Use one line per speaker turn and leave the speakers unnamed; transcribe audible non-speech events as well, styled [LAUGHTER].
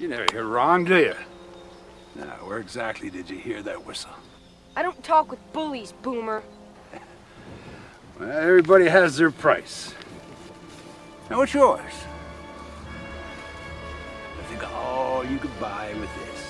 You never hear wrong, do you? Now, where exactly did you hear that whistle?
I don't talk with bullies, Boomer. [LAUGHS]
Well, everybody has their price. Now, what's yours? I think all you could buy with this.